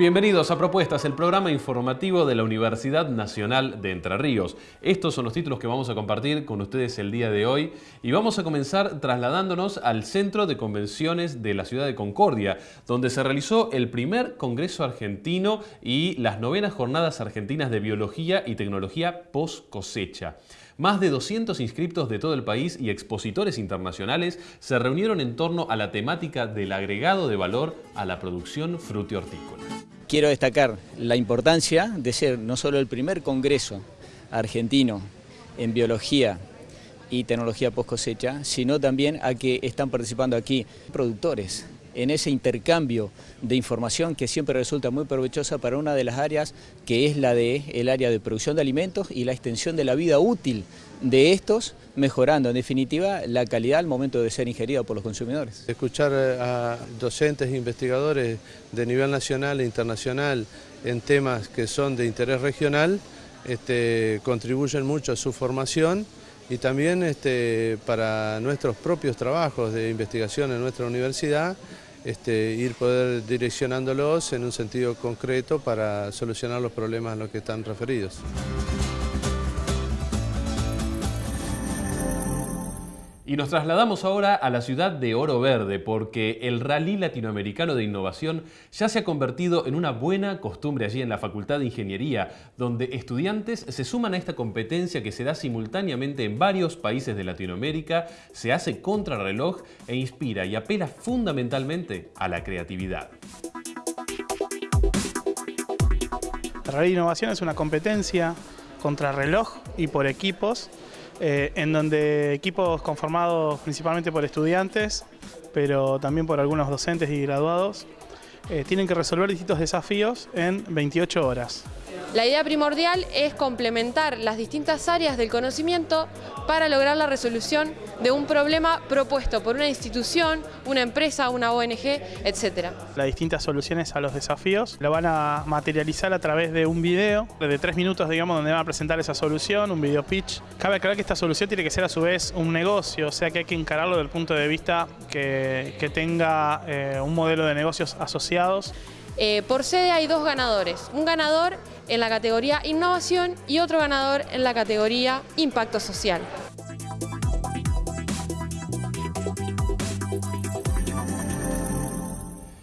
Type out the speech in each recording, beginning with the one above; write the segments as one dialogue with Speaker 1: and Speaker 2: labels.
Speaker 1: Bienvenidos a Propuestas, el programa informativo de la Universidad Nacional de Entre Ríos. Estos son los títulos que vamos a compartir con ustedes el día de hoy y vamos a comenzar trasladándonos al Centro de Convenciones de la ciudad de Concordia, donde se realizó el primer Congreso Argentino y las novenas Jornadas Argentinas de Biología y Tecnología post cosecha. Más de 200 inscriptos de todo el país y expositores internacionales se reunieron en torno a la temática del agregado de valor a la producción frutihortícola.
Speaker 2: Quiero destacar la importancia de ser no solo el primer congreso argentino en biología y tecnología post cosecha, sino también a que están participando aquí productores en ese intercambio de información que siempre resulta muy provechosa para una de las áreas que es la de el área de producción de alimentos y la extensión de la vida útil de estos, mejorando en definitiva la calidad al momento de ser ingerido por los consumidores.
Speaker 3: Escuchar eh, a docentes e investigadores de nivel nacional e internacional en temas que son de interés regional este, contribuyen mucho a su formación y también este, para nuestros propios trabajos de investigación en nuestra universidad, este, ir poder direccionándolos en un sentido concreto para solucionar los problemas a los que están referidos.
Speaker 1: Y nos trasladamos ahora a la ciudad de Oro Verde porque el Rally Latinoamericano de Innovación ya se ha convertido en una buena costumbre allí en la Facultad de Ingeniería, donde estudiantes se suman a esta competencia que se da simultáneamente en varios países de Latinoamérica, se hace contrarreloj e inspira y apela fundamentalmente a la creatividad.
Speaker 4: El Rally Innovación es una competencia contrarreloj y por equipos eh, en donde equipos conformados principalmente por estudiantes, pero también por algunos docentes y graduados, eh, tienen que resolver distintos desafíos en 28 horas.
Speaker 5: La idea primordial es complementar las distintas áreas del conocimiento para lograr la resolución de un problema propuesto por una institución, una empresa, una ONG, etc.
Speaker 4: Las distintas soluciones a los desafíos lo van a materializar a través de un video de tres minutos, digamos, donde van a presentar esa solución, un video pitch. Cabe aclarar que esta solución tiene que ser a su vez un negocio, o sea que hay que encararlo desde el punto de vista que, tenga eh, un modelo de negocios asociados.
Speaker 5: Eh, por sede hay dos ganadores, un ganador en la categoría innovación y otro ganador en la categoría impacto social.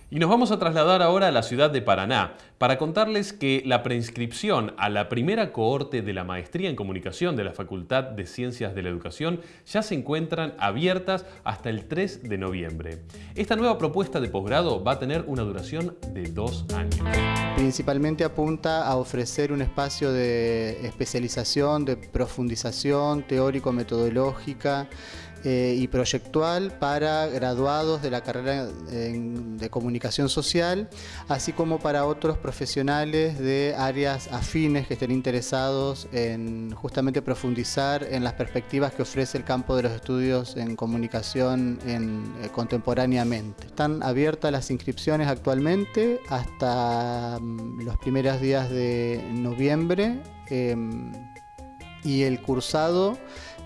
Speaker 1: Y nos vamos a trasladar ahora a la ciudad de Paraná para contarles que la preinscripción a la primera cohorte de la Maestría en Comunicación de la Facultad de Ciencias de la Educación ya se encuentran abiertas hasta el 3 de noviembre. Esta nueva propuesta de posgrado va a tener una duración de dos años.
Speaker 6: Principalmente apunta a ofrecer un espacio de especialización, de profundización teórico-metodológica, eh, y proyectual para graduados de la carrera de comunicación social, así como para otros profesionales de áreas afines que estén interesados en justamente profundizar en las perspectivas que ofrece el campo de los estudios en comunicación eh, contemporáneamente. Están abiertas las inscripciones actualmente hasta mm, los primeros días de noviembre em, y el cursado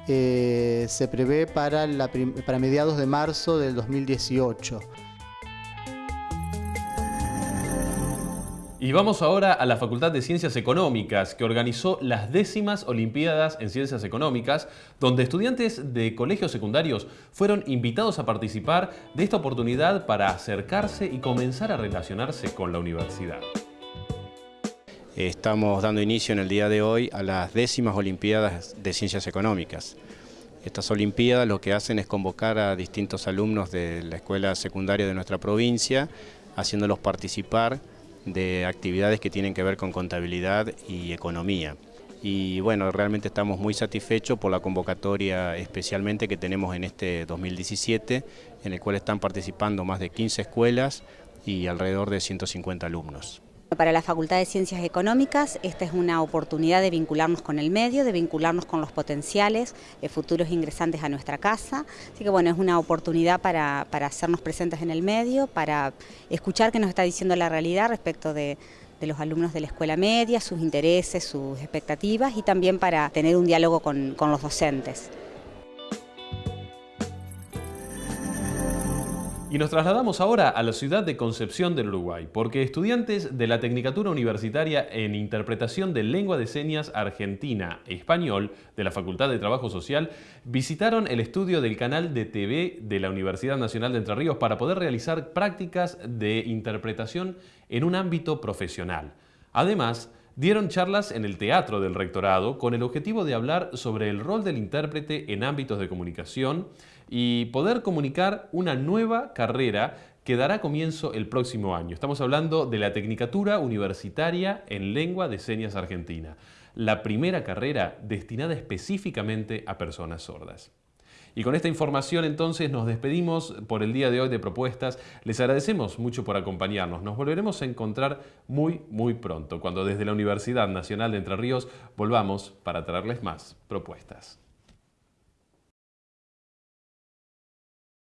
Speaker 6: eh, se prevé para, para mediados de marzo del 2018.
Speaker 1: Y vamos ahora a la Facultad de Ciencias Económicas, que organizó las décimas Olimpiadas en Ciencias Económicas, donde estudiantes de colegios secundarios fueron invitados a participar de esta oportunidad para acercarse y comenzar a relacionarse con la universidad.
Speaker 7: Estamos dando inicio en el día de hoy a las décimas Olimpiadas de Ciencias Económicas. Estas Olimpiadas lo que hacen es convocar a distintos alumnos de la escuela secundaria de nuestra provincia, haciéndolos participar de actividades que tienen que ver con contabilidad y economía. Y bueno, realmente estamos muy satisfechos por la convocatoria especialmente que tenemos en este 2017, en el cual están participando más de 15 escuelas y alrededor de 150 alumnos.
Speaker 8: Para la Facultad de Ciencias Económicas esta es una oportunidad de vincularnos con el medio, de vincularnos con los potenciales eh, futuros ingresantes a nuestra casa. Así que bueno, es una oportunidad para, hacernos presentes en el medio, para escuchar qué nos está diciendo la realidad respecto de, los alumnos de la escuela media, sus intereses, sus expectativas y también para tener un diálogo con los docentes.
Speaker 1: Y nos trasladamos ahora a la ciudad de Concepción del Uruguay, porque estudiantes de la Tecnicatura Universitaria en Interpretación de Lengua de Señas Argentina Español de la Facultad de Trabajo Social visitaron el estudio del canal de TV de la Universidad Nacional de Entre Ríos para poder realizar prácticas de interpretación en un ámbito profesional. Además, dieron charlas en el Teatro del Rectorado con el objetivo de hablar sobre el rol del intérprete en ámbitos de comunicación y poder comunicar una nueva carrera que dará comienzo el próximo año. Estamos hablando de la Tecnicatura Universitaria en Lengua de Señas Argentina, la primera carrera destinada específicamente a personas sordas. Y con esta información entonces nos despedimos por el día de hoy de propuestas. Les agradecemos mucho por acompañarnos. Nos volveremos a encontrar muy, muy pronto, cuando desde la Universidad Nacional de Entre Ríos volvamos para traerles más propuestas.